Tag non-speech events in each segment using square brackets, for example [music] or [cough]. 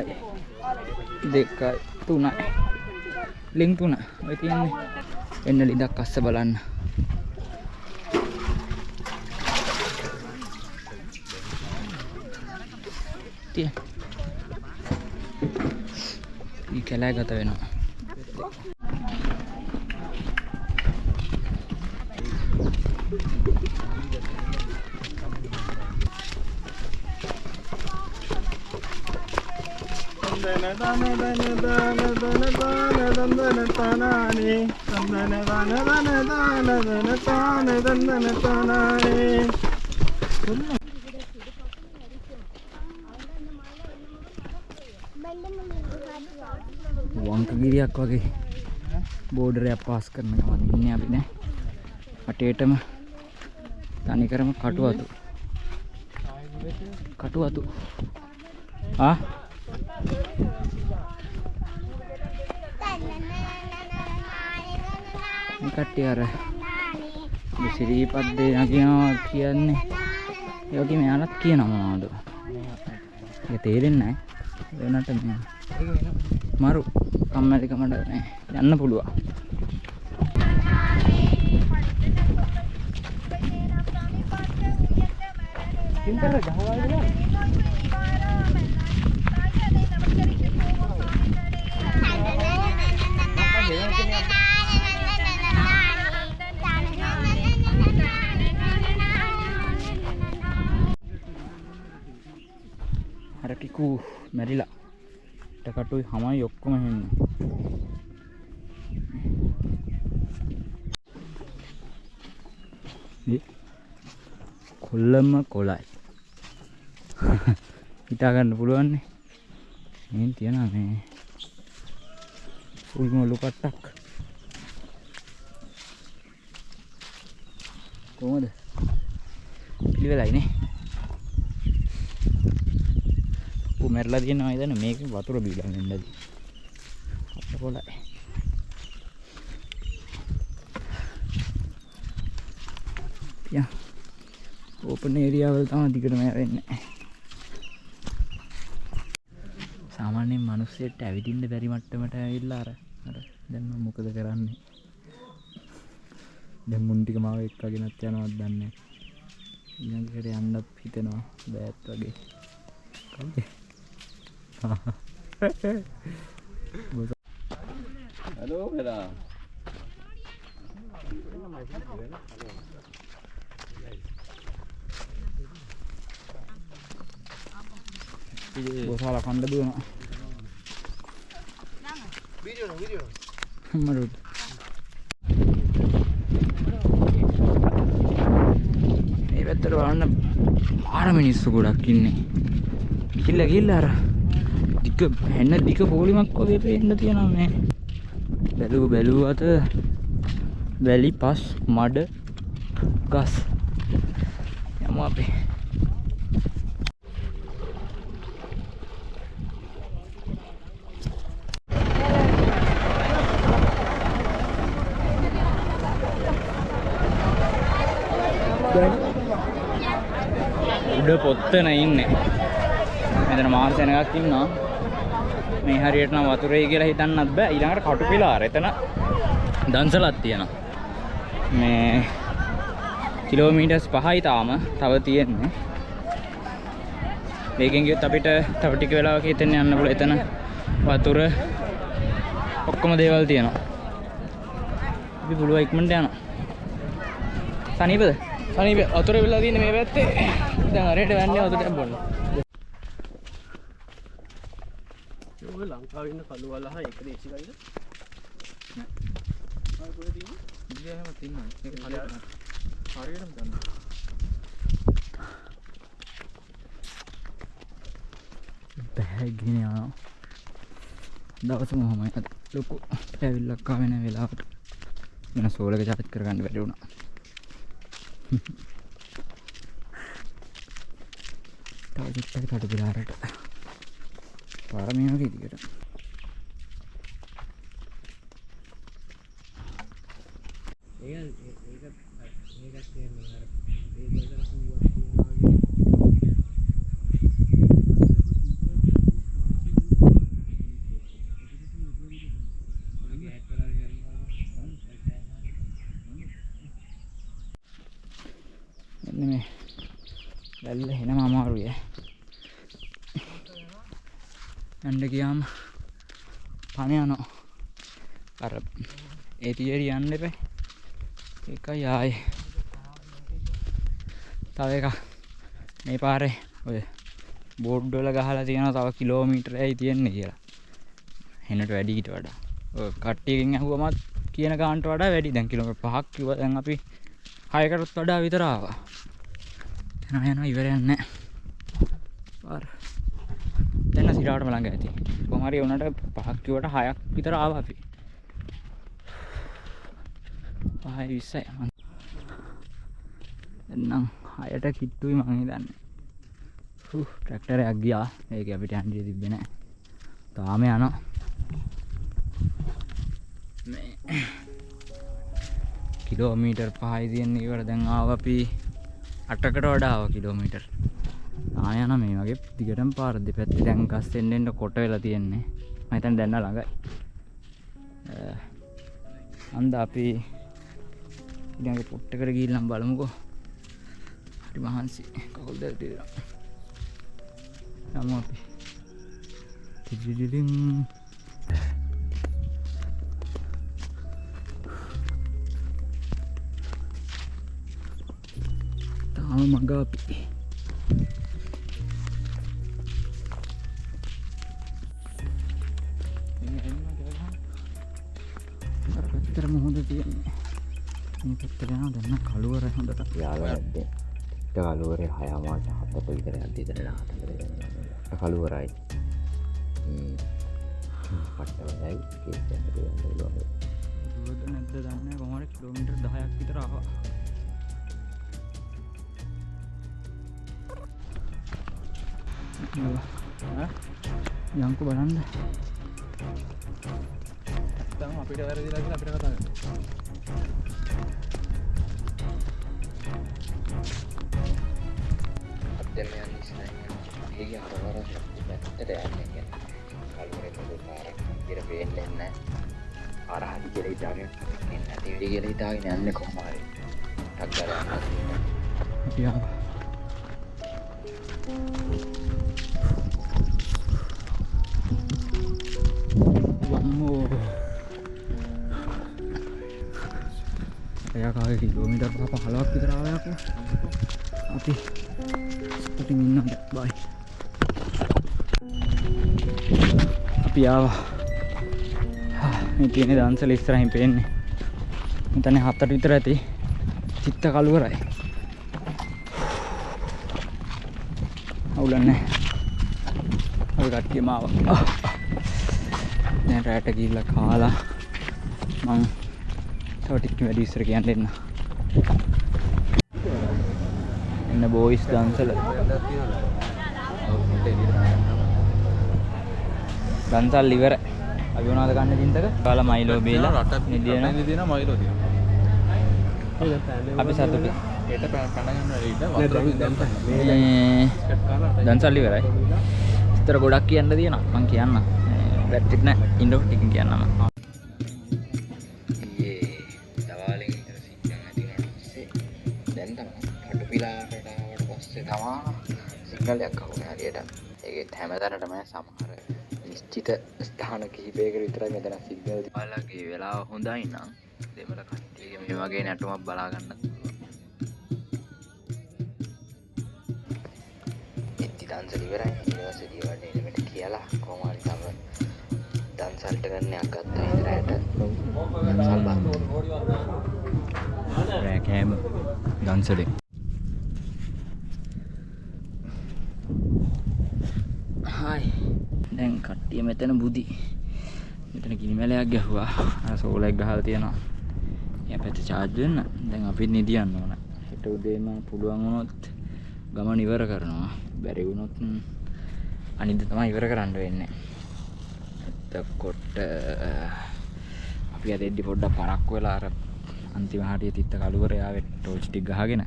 එකයි දෙකයි. තුනයි. ලිං තුන. ඔය තියන්නේ. එන්න ලිඳක් අස්ස බලන්න. තිය ඊ කැලෑ ගත වෙනවා දන දන දන දන දන දාන දන්දන තනානේ දන්දන දන දන දාන දන තාන දන්දන තනානේ වංකගිරියක් වගේ බෝඩරයක් පාස් කරන ගමන් ඉන්නේ අපි නෑ. අටේටම තනිකරම කටුවතු. කටුවතු. ආ? මේ කට්ටිය අර සිරීපත් දේ නගිනවා කියන්නේ. ඒ වගේ මෙයාලත් කියනවා මොනවද? ඒක තේරෙන්නේ නැහැ. වෙනට මේ මරු කම්මැලිකමට මේ යන්න පුළුවන්. සින්තල ගහවල් අර ටිකු මැරිලා. ටකටුයි හමයි ඔක්කොම හෙන්න. කොල්ලම කොලයි. [laughs] හිතාගන්න පුළුවන්නේ මෙන් තියෙන මේ ෆුල් මොලු කට්ටක්. කොහමද? පිළිවෙලයිනේ ඌ මැරලා තියෙනවා ඉතින් මේක වතුර බීලා නෙන්නද අත කොලයි යා ඕපන් ඒරියාවල් තමයි දිගටම වෙන්නේ සාමාන්‍යයෙන් මිනිස්සෙට ඇවිදින්න බැරි මට්ටමට ඇවිල්ලා අර අර දැන් මම මොකද කරන්නේ? දැන් මුන් ටික මාව එක්කගෙනත් යනවත් දන්නේ ඊළඟට යන්නත් හිතෙනවා බෑත් වගේ. කවුද? හලෝ වෙලා ගොසාලා කණ්ඩ දුවනවා වීඩියෝ වීඩියෝ මරුත් මේ පැත්තට බලන්න පාර මිනිස්සු ගොඩක් ඉන්නේ. කිල්ල කිල්ල අර දික හැන්න දික පොලිමක් වගේ පේන්න තියෙනවා මේ බැලූ බැලූ අත වැලි පස් මඩ ගස්. යමු අපි. උඩ පොත්තන ඉන්නේ. මෙතන මාර සෙනගක් ඉන්නවා. මේ හරියට නම් වතුරේ කියලා හිතන්නත් බෑ. ඊළඟට කටු පිලාර. එතන දන්සලක් තියෙනවා. මේ කිලෝමීටර්ස් 5යි තාම තව තියෙන්නේ. මේකෙන් ගියොත් අපිට තව ටික වෙලාවක හිතෙන් යන්න පුළුවන්. එතන වතුර ඔක්කොම දේවල් තියෙනවා. අපි පුළුවන් ඉක්මනට යනවා. සනීපද? සනීප වතුර වෙලා තියෙන්නේ මේ පැත්තේ. දැන් හරියට වැන්නේ වතුරට බොන්න ඔය ලංකාවේ ඉන්න කළු වලහ එක දේශිකයිද ආ කොහෙද තියෙන්නේ ඉන්දියාවෙම තියෙනවා ඒක හරියට හරියටම දන්න බෑගෙන යනවා. දවසම හොමයි අද ලොකු ඇවිල්ලක් ආවෙන වෙලාවට. වෙන සෝලක චාර්ජ් කරගන්න බැරි වුණා. [laughs] තව චුට්ටක් කටු පිලාරට පාර මේ වගේ විදියට. ඒක ඒක ඒක කියන්නේ අර ඒක දරපු වගේ වැල්ල හෙනම අමාරුයි ඈ යන්න ගියාම පණ යනවා. අර ඒ තියරි යන්න එපා. ඒකයි ආයේ. තව එකක් මේ පාරේ ඔය බෝඩ් වල ගහලා තියෙනවා තව කිලෝමීටරයයි තියෙන්නේ කියලා. හෙනට වැඩි ඊට වඩා. ඔය කට්ටියකින් ඇහුවමත් කියන ගානට වඩා වැඩි. දැන් කිලෝමීටර් 5ක් කිව්වා දැන් අපි 6කටත් වඩා විතර ආවා. යනවා යනවා ඉවරයක් නැහැ. පාර. දැන් සිරාටම ළඟ ඇති. කොහොම හරි උනට 5ක් කිව්වට 6ක් විතර ආවා අපි. 5යි 20යි. එන්නම් හයට කිට්ටුයි මං හිතන්නේ. හු ට්‍රැක්ටරයක් ගියා. ඒක අපිට යන්න තිබ්බේ නැහැ. තාම යනවා. මේ කිලෝමීටර් 5යි තියෙන්නේ ඉවර දැන් ආව අපි 8කට වඩා ආවා කිලෝමීටර්. ආ යන මේ වගේ දිගටම පාර දෙපැත්තේ දැන් ගස් එන්න එන්න කොට වෙලා තියෙන්නේ. මම හිතන්නේ දැන් ළඟයි. අන්ද අපි ඊළඟ පොට්ටකට ගිහිල්ලා බලමුකෝ. හරි මහන්සි කකුල් දෙක තියෙනවා. යමු අපි. ටිඩිඩිඩින් තාම මග අපි. මේ පැත්තට යනවා දැන් කළුවර හොඳට යාලද කලුවරේ හයමාස හත්තට විතර අදීතර හතර කලුවරයි පට්ටවයි දුවද නැද්ද දන්න කොමට කිලෝමිටර් දහයක් විතර ආවා යංකු බලන්න තම අපිට වැරදිලා කියලා අපිට කතා කරන්න. අදම යන්න ඒ අරවර පැත්තට යන්න කලුවර පොඩු පාරක් ඉර පේෙන්න්න අරහදි කෙර ඉතාගෙන එන්න තිවිඩි කෙර ඉතාගෙන යන්න කොහමාරි ටක්කර අපි ආවා වම්මෝ කිලෝමිටර් පහ පහලක් විතර ආවයක්කෝ අපි සතුටින් ඉන්න බයි අපි ආවා මේ තියෙන දන්සල ඉස්සරහින් පේන්නේ මෙතන හත්තට විතර ඇති චිත්ත කළුවරයි අවුලන්නේ අපි කට්ටිය මාව දැන් රැට ගිහිල්ලා කාලා මං තව ටිකක් වැඩි ඉස්සර කියන්න දෙන්න එන්න බෝයිස් දන්සල දන්සල් ඉවර. අපි මොනවද ගන්න චින්තක කාලා මයිලෝ බීලා. නිදියන දින මයිලෝ තියෙනවා. අපි සතුටු. ඒට පැනගන්න ඊට වතුර දැම්ප. මේ දන්සල් ඉවරයි. විතර ගොඩක් කියන්න තියෙනවා. මං කියන්න වැට්ටික් නෑ. ඉන්ඩෝ ටිකින් කියන්නම. තමා සිංහලයක් කවුන හරියට. ඒත් හැමතැනටම සමහර නිශ්චිත ස්ථාන කිහිපයක විතර මෙතන සිංහල බලගේ වෙලා හොඳයි නම් දෙමල කට්ටියගේ මේ වගේ නැටුමක් බලාගන්න එත්ති දන්සල ඉවරයි. ඉනිවර්සිටි වලට එලිමට කියලා. හරි තව දන්සල්ට ගන්නයක් ගත්තා ඉදරයට. දන්සල් බා. රෑකෑම දන්සලෙන් හයි දැන් කට්ටිය මෙතන බුදි. මෙතන ගිනිමැලයක් ගැහුවා. අර සෝලයක් ගහලා තියෙනවා. එයා පැත්ත චාර්ජ් වෙන්න. දැන් අපිත් නිදියන්න ඕන. හෙට උදේම පුළුවන් වුණොත් ගමන ඉවර කරනවා. බැරි වුණොත් ම්, අනිද්දා තමයි ඉවර කරන්න වෙන්නේ. එතකොට අපි අද එද්දි පොඩ්ඩක් පරක්කු වෙලා අර අන්තිම හරිය තිත්ත කළුවර යාවේ ටෝච් ටික ගහගෙන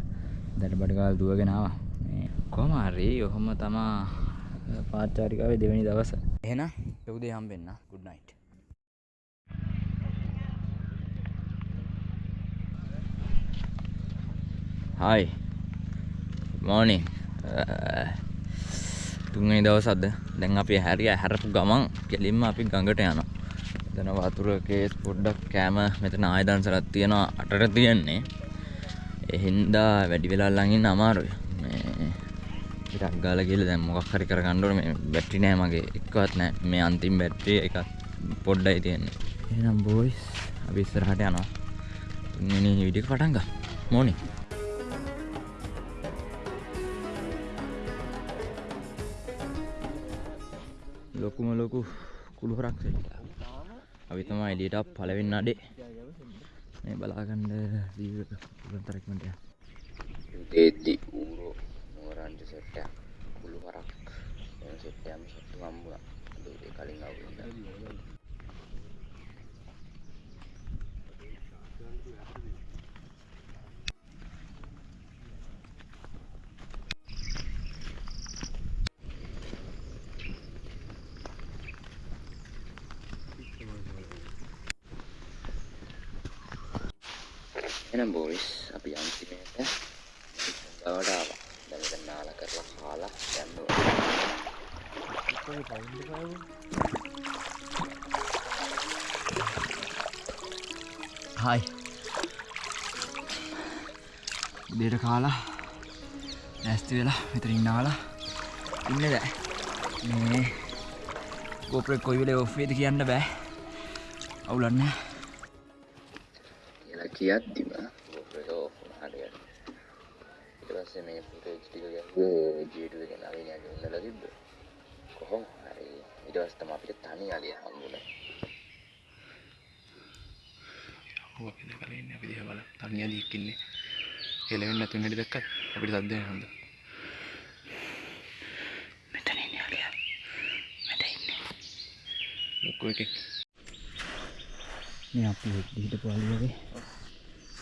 දැන් බඩ ගාල් දුවගෙන ආවා. මේ කොහම හරි ඔහොම තමා පාච්චාරිකාවේ දෙවෙනි දවස. එහෙනම් ලොකුදේ හම්බෙන්න. Good night. හායි මෝනි uh, තුන්වෙනි දවසක්ද? දැන් අපි හැරිය හැරපු ගමන් කෙලින්ම අපි ගඟට යනවා. එතන වතුර කේස් පොඩ්ඩක් කෑම මෙතන ආයදන්සලක් තියෙනවා අටට තියෙන්නේ. ඒ හින්දා වැඩි වෙලා ළඟ ඉන්න අමාරුයි. මේ ටිකක් ගාලා ගිහලා දැන් මොකක් හරි කරගන්න ඕනේ. මේ බැටරි නෑ මගේ. එක්කවත් නෑ. මේ අන්තිම බැටරි එකක් පොඩ්ඩයි තියෙන්නේ. එහෙනම් බෝයිස් අපි ඉස්සරහට යනවා. තුන්වෙනි වීඩියෝ එක පටන් ගමු මෝනි? ලොකුම ලොකු කුළුහරක් සෙට්ට අපි තමයි එලියට පලවෙන්න අඩේ. මේ බලාගන්න දීතරක්මට උදේද්දි ඌරෝ. නෝරන්ජ සෙට්ටයක්. කුළු හරක් එම සෙට්ටයම සත්තු හම්බුණා අද උදේ කලින් අවුරුද්ද එහෙනම් බෝයිස් අපි අන්තිමේට ගවට ආවා. කාලා යන්න හයි දේට කාලා නැස්ති වෙලා මෙතරින් නාලා ඉන්න දෑ මේ ගෝපරෙක් කොයි වෙලේ ඔෆ්වේද කියන්න බෑ අවුලන්න කියලා කියද්දිම අපි දැකලා ඉන්නේ අපි දිහා බලමු. තනිය දීක් ඉන්නේ. හෙලවෙන්නේ නැතුව හැටි දැක්කත් අපිට සද්ද එනවා. මෙතන ඉන්නේ අලියා. මෙතන ඉන්නේ. ලොකු එකෙක්. මේ අපි හිටපු අලියගේ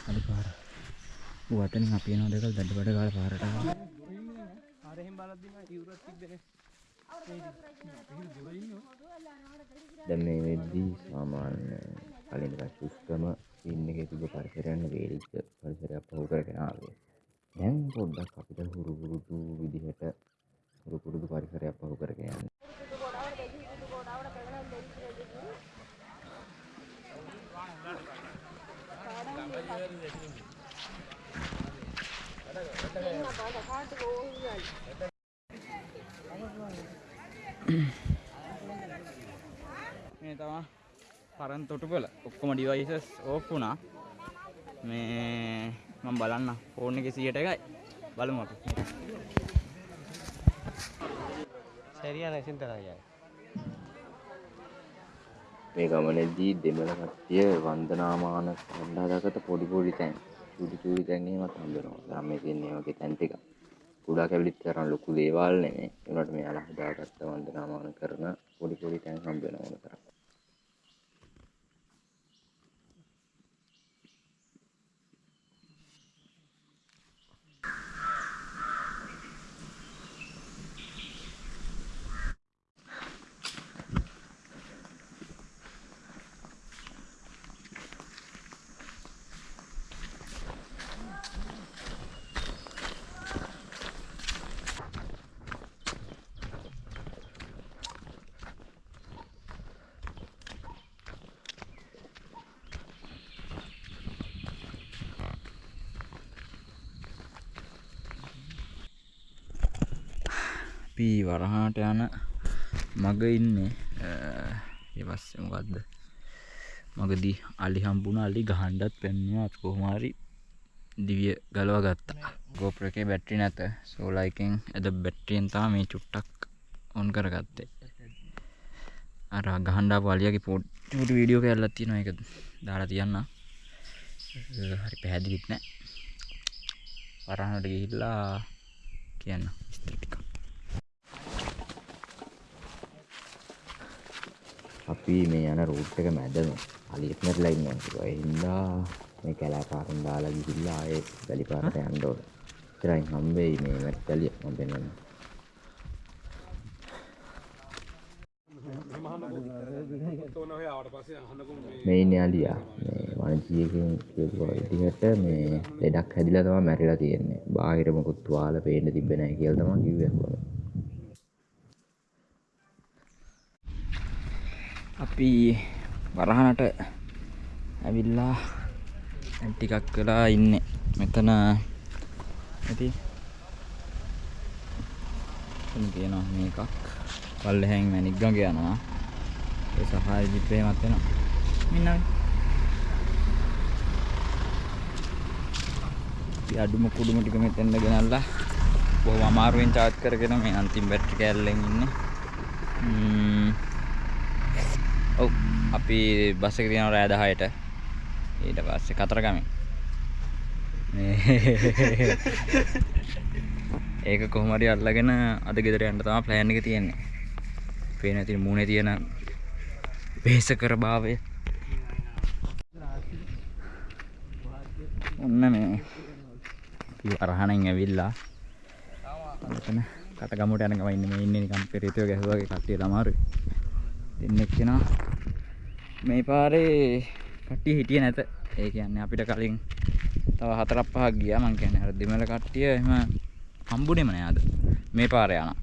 අලි පාර වතනින් අපි එනවා දෙකල් දඩ බඩ ගාලා පාරට ආවා දැන් මේ වෙද්දී සාමාන්‍ය කලින් ටිකක් සුස්කම ඉන්න එකේ තිබ්බ පරිසරයන් වේලිච්ච පරිසරයක් පහු කරගෙන ආවේ. දැන් පොඩ්ඩක් අපිට හුරු පුරුදු විදිහට හුරු පුරුදු පරිසරයක් පහු කරගෙන යන්න. මේ තමා අරන් තොටුපල ඔක්කොම ඩිවයිසස් ඕෆ් වුණා. මේ මම බලන්න ෆෝන් එකේ 100ට එකයි. බලමු අපි. සරියන සින්තරයයි මේ ගමනේදී දෙමළ කට්ටිය වන්දනාමාන කණ්ඩායමකට පොඩි පොඩි තැන් චූටි චූටි තැන් එහෙමත් හම්බෙනවා ගම්මේ තියෙන මේ වගේ තැන් ටික. කුඩා කැවිලිත් තරම් ලොකු දේවල් නෙමෙයි. ඒකට මෙයාලා හදාගත්ත වන්දනාමාන කරන පොඩි පොඩි තැන් හම්බ වෙනවා තරම්. අපි වරහාට යන මග ඉන්නේ. ඒපස්සේ මොකක්ද මගදී අලි හම්බුණ අලි ගහන්ඩත් පෙන්වා අපි කොහොමාරි දිවිය ගලව ගත්තා. ගෝප්‍ර එකේ බැට්ටි නැත. සෝලයිකෙන් ඇද බැට්ටියෙන් තා මේ චුට්ටක් ඔන් කරගත්තේ. අර ගහන්ඩා පලියගේ පොට් චුට වීඩියෝ කැල්ලත් තියෙන එක දාලා තියන්න හරි පැහැදිලිත් නෑ. වරහනට ගිහිල්ලා කියන්න. ස්තටික අපි මේ යන රූට් එක මැදම අලියෙක් මැරලා ඉන්නවා. ඒ හින්දා මේ කැලෑ පාරෙන් දාලා ගිහිල්ලා ආයේ වැලි පාරට යන්න ඕන. ඉතරයින් හම්බෙයි මේ අලිය මම පෙන්නන්න. මේ ඉන්නේ අලියා මේ වනජීවකෙන් කියපු විදිහට මේ ලෙඩක් හැදිලා තමයි මැරිලා තියෙන්නේ. බාහිර මොකුත් තුවාල පේන්න තිබ්බේ නැහැ කියලා තමයි කිව්වේ අපි වරහනට ඇවිල්ලා දැන් ටිකක් වෙලා ඉන්නේ. මෙතන ඇති. එතන තියෙනවා මේකක්. පල්ලෙහෙන් මැණික් ගඟ යනවා. ඒ සෆාරි ජිප් එකමත් වෙනවා. මින්නයි අපි අඩුම කුඩුම ටික මෙතෙන්ද ගෙනල්ලා බොහොම අමාරුවෙන් චාර්ජ් කරගෙන මේ අන්තිම බැටරි කෑල්ලෙන් ඉන්නේ. ම්ම් ඔව් අපි බස් එක තියෙනවා රෑ 10ට ඊට පස්සේ කතරගම [laughs] ඒක කොහොම හරි අල්ලගෙන අද ගෙදර යන්න තමයි ප්ලෑන් එක තියෙන්නේ. පේන ඉතින් මූණේ තියෙන වෙහෙසකර භාවය. ඔන්න මේ අපි අරහණෙන් ඇවිල්ලා මෙතන කටගමුට යන ගම ඉන්නේ මේ ඉන්නේ නිකන් පෙරිතෝ ගැහුවාගේ කට්ටිය තමාරුයි. දෙන්නෙක් කෙනා මේ පාරේ කට්ටිය හිටියේ නැත. ඒ කියන්නේ අපිට කලින් තව හතරක් පහක් ගියා මං කියන්නේ අර දෙමළ කට්ටිය එහෙම හම්බුනේම නෑ අද. මේ පාරේ යනවා.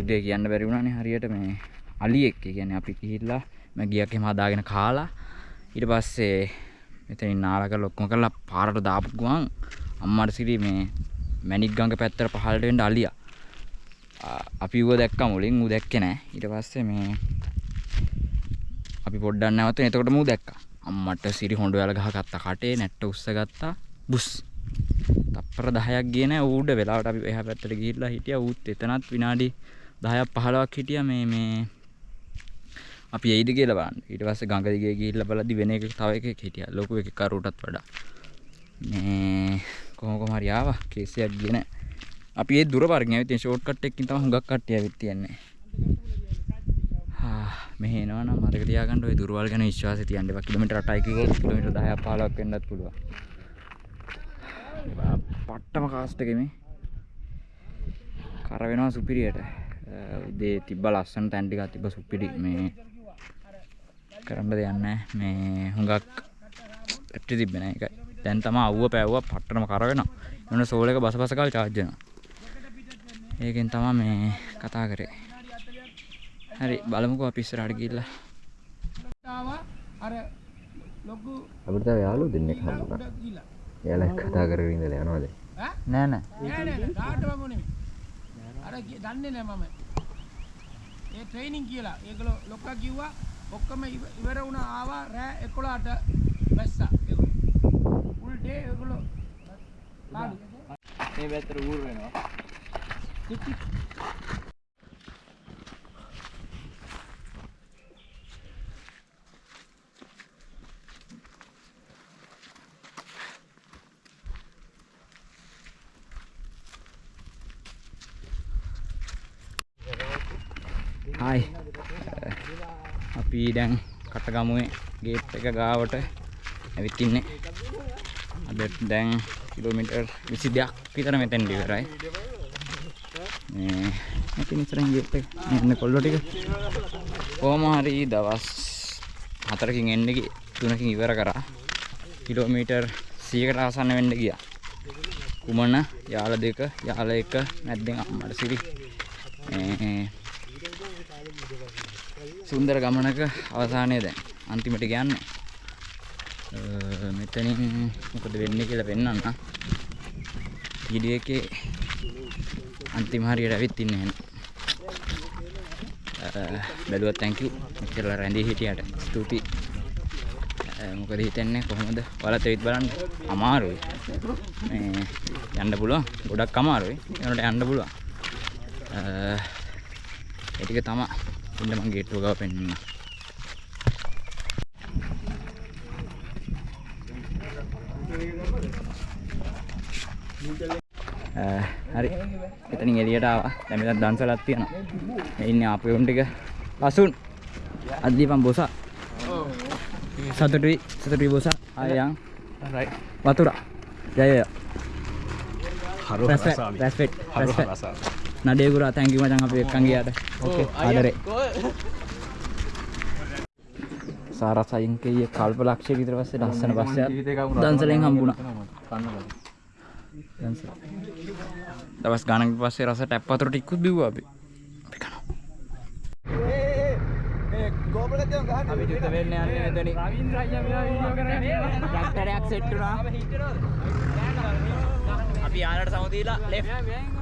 උදේ කියන්න බැරි වුණානේ හරියට මේ අලියෙක් ඒ කියන්නේ අපි ගිහිල්ලා මම ගියක් එහෙම හදාගෙන කාලා ඊට පස්සේ මෙතනින් නාලා කරලා ඔක්කොම කරලා පාරට දාපු ගමන් අම්මාට සිරි මේ මැණික් ගඟ පැත්තට පහළට වෙන්න අලියා. අපි ඌව දැක්කා මුලින් ඌ දැක්කේ නෑ. ඊට පස්සේ මේ අපි පොඩ්ඩක් නැවතුන එතකොට මූ දැක්කා. අම්මට සිරි හොඬ වල ගහගත්තා කටේ නැට්ට උස්ස ගත්තා. බුස්. තප්පර 10ක් ගියේ නෑ ඌඩ වෙලාවට අපි එහා පැත්තට ගිහිල්ලා හිටියා ඌත් එතනත් විනාඩි 10ක් 15ක් හිටියා මේ මේ අපි එයිද කියලා බලන්න. ඊට පස්සේ ගඟ දිගේ ගිහිල්ලා බලද්දි වෙන එකක තව එකෙක් හිටියා. ලොකු එකෙක් කරුටත් වඩා. මේ කොහොම කොහම හරි ආවා. කේසයක් ගියේ නෑ. අපි ඒ දුර පාරකින් ඇවිත් ෂෝට් කට් එකකින් තමයි හුඟක් කට්ටිය ඇවිත් තියන්නේ. හා මෙහෙ එනවා නම් මතක තියාගන්න ওই දුරවල් ගැන විශ්වාසය තියන්න එපා. කිලෝමීටර් 8යි කිව්වොත් කිලෝමීටර් 10ක් 15ක් වෙන්නත් පුළුවන්. පට්ටම කාස්ට් එකේ මේ කර වෙනවා සුපිරියට. උදේ තිබ්බ ලස්සන තැන් ටිකක් තිබ්බ සුපිරි මේ කරන්න දෙයක් නැහැ. මේ හුඟක් පැට්ටි තිබ්බේ නැහැ ඒකයි. දැන් තමයි අවුව පෑවුවා පට්ටම කර වෙනවා. එන්න සෝල් එක බස බස කාල charge වෙනවා. ඒකෙන් තමයි මේ කතා කරේ. හරි බලමුකෝ අපි ඉස්සරහට ගිහිල්ලා. අර ලොකු අපිට තව යාළුවෝ දෙන්නෙක් හම්බුණා. එයාලා කතා කරගෙන ඉඳලා යනවාද? නෑ නෑ. නෑ නෑ කාටවත් නෙමෙයි. අර දන්නේ නෑ මම. ඒ ට්‍රේනින් කියලා. ඒගොල්ලෝ ලොක්කා කිව්වා ඔක්කොම ඉව- ඉවර වුණා ආවා රෑ 11ට බැස්සා. ෆුල් ඩේ ඒගොල්ලෝ. මේ පැත්තට ඌර වෙනවා. හායි අපි දැන් කටගමුවේ ගේට් එක ගාවට ඇවිත් ඉන්නේ අද දැන් කිලෝමීටර් 22ක් විතර මෙතෙන් ඉවරයි. මේ මෙතන ඉස්සරහින් ගේට් එක මෙන්න කොල්ලෝ ටික. කොහොම හරි දවස් හතරකින් එන්න ගියේ තුනකින් ඉවර කරා. කිලෝමීටර් 100කට ආසන්න වෙන්න ගියා. කුමන? යාල දෙක යාල එක නැද්දෙන් අම්මට සිරි මේ සුන්දර ගමනක අවසානය දැන්. අන්තිමට යන්නේ අ, මෙතනින් මොකද වෙන්නේ කියලා පෙන්වන්න වීඩියෝ එකේ අන්තිම හරියට ඇවිත් ඉන්නේ එහෙනම් අ, බැලුවත් thank you. මෙච්චර රැඳී හිටියට ස්තුතියි. අ, මොකද හිතන්නේ? කොහොමද? ඔයාලත් ඇවිත් බලන්න. අමාරුයි. මේ යන්න පුළුවන්. ගොඩක් අමාරුයි. ඒනට යන්න පුළුවන්. අ, ඒ ටික තමයි. ඉන්න මං ගේට්ටුව ගාව පෙන්වන්න අ, හරි. එතනින් එළියට ආවා. දැන් මෙතන දන්සලක් තියෙනවා. මේ ඉන්නේ ආපු උන් ටික. ලසුන් අද්දීපන් බොසා. සතුටුයි. සතුටුයි බොසා. ආයන් වතුරා. ජය ජය. රැස්පෙක්ට් රැස්පෙක්ට් රැස්පෙක්ට් නඩේ ගුරා තැන්ක් යූ මචං අපි එක්කන් ගියාට. ඕකේ ආදරේ. සාරසයින්කය කල්ප ලක්ෂය විතර පස්සේ ලස්සන පස්ස දන්සලෙන් හම්බුණ. දවස් ගණක පස්සේ රස ටැප්පතුර ටික්කුත් බිව්ව අපි. අපි චුත වෙන්න යන්නේ මෙතනින්. ට්‍රැක්ටරයක් සෙට් වුණා. අපි යාලට සමුදීලා ලෙෆ්ට්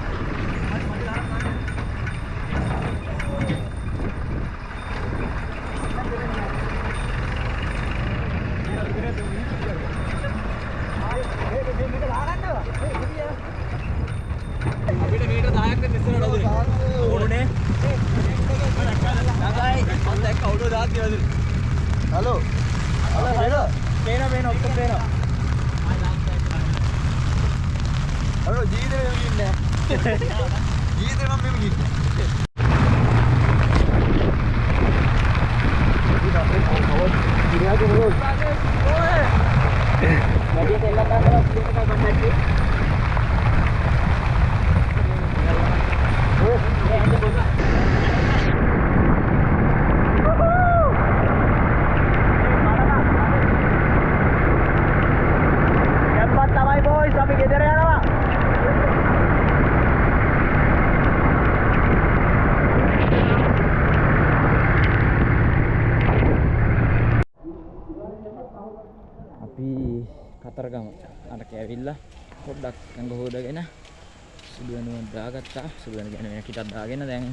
දාගත්තා. සුදු වෙන කියන්නේ වෙන කිටක් දාගෙන දැන්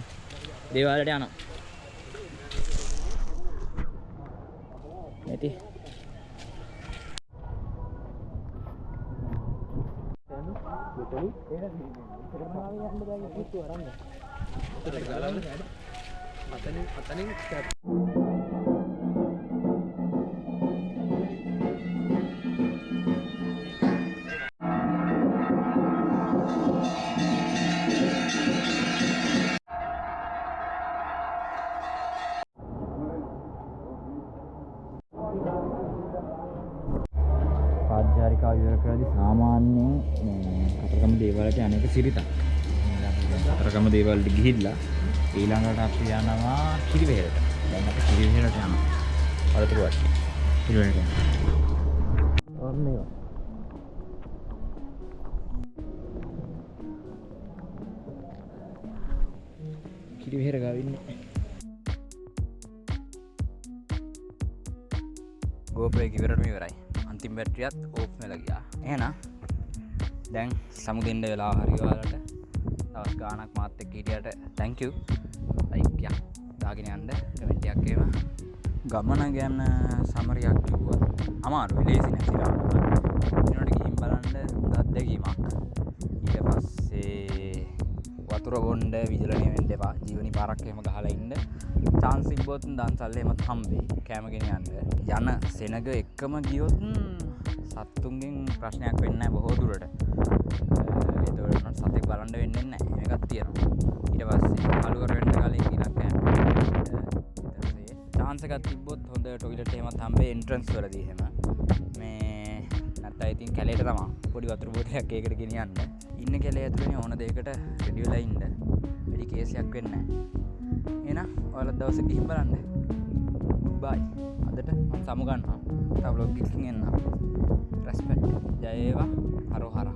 දේවාලට යනවා. නැති. පාජ්‍යාරිකාව එක සිරිතක්. කතරගම දේවාලට ගිහිල්ලා ඊළඟට අපි යනවා කිරිවෙහෙරට. දැන් අපි කිරිවෙහෙරට යනවා. වලතුරු වටේ. කිරිවෙහෙරට යනවා. ඔන්න ඒවා. කිරිවෙහෙර ගාව ඉන්නේ. ගෝපය ඉවරටම ඉවරයි අන්තිම බැට්‍රියත් ඕප් වෙලා ගියා එහෙනම් දැන් සමුදෙන්න වෙලා හරිවාලට. තවත් ගානක් මාත් එක්ක හිටියට. Thank you. Like යක් දාගෙන යන්න. කමෙන්ට් එකක් එහෙම. ගමන ගැන සමරියක් කිව්වා අමාරුයි. ලේසි නෑ සිරාට ඊනොට ගිහින් බලන්න අත්දැකීමක්. ඊට පස්සේ වතුර බොන්ඩ විජලනය වෙන්න එපා. ජීවනි පාරක් එහෙම ගහලා ඉන්න. chance තිබ්බොත් දන්සල් එහෙමත් හම්බෙයි. කෑමගෙන යන්න. යන සෙනග එක්කම ගියොත් සත්තුන්ගෙන් ප්‍රශ්නයක් වෙන්නේ නැහැ බොහෝ දුරට. ඒතකොට සතෙක් බලන්න වෙන්නේ නැහැ. මේකක් තියෙනවා. ඊට පස්සේ අලුවර වෙන්න කලින් ඉනක් කෑම chance එකක් තිබ්බොත් හොඳ ටොයිලට් එහෙමත් හම්බෙයි එන්ට්‍රන්ස් වලදී එහෙම. මේ නැත්නම් ඉතින් කැලේට තමා පොඩි වතුර බෝතලයක් ඒකට ගෙනියන්න. ඉන්න කැලේ ඇතුළේ ඕන දෙයකට රෙඩි වෙලා ඉන්න. වැඩි කේසයක් වෙන්නේ නැහැ. එහෙනම් ඔයාලත් දවසේ ගිහින් බලන්න. බයි. අදට මම සමු ගන්නවා තව రెస్పెక్ట్ జయేవ హరోహర